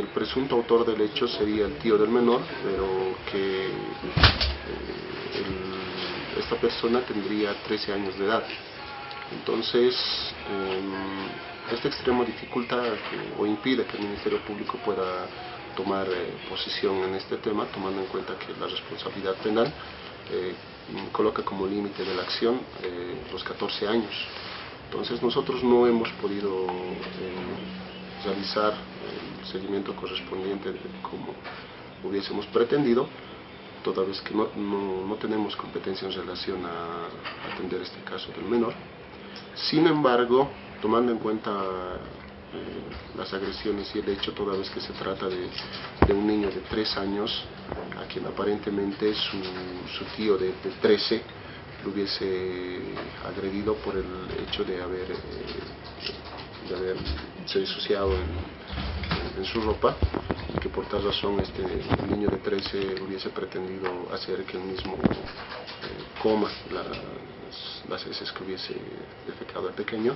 el presunto autor del hecho sería el tío del menor, pero que eh, esta persona tendría 13 años de edad. Entonces, em, este extremo dificulta o impide que el Ministerio Público pueda tomar eh, posición en este tema, tomando en cuenta que la responsabilidad penal eh, coloca como límite de la acción los 14 años. Entonces nosotros no hemos podido realizar seguimiento correspondiente como hubiésemos pretendido, toda vez que no, no, tenemos competencia en relación a atender este caso del menor. Sin embargo, tomando en cuenta eh, las agresiones y el hecho, toda vez que se trata de, de un niño de 3 años, a quien aparentemente su, su tío de, de 13 lo hubiese agredido por el hecho de haber, eh, de haberse disociado en, en, su ropa y que por tal razón este niño de 13 hubiese pretendido hacer que él mismo eh, coma las, las heces que hubiese defecado el pequeño.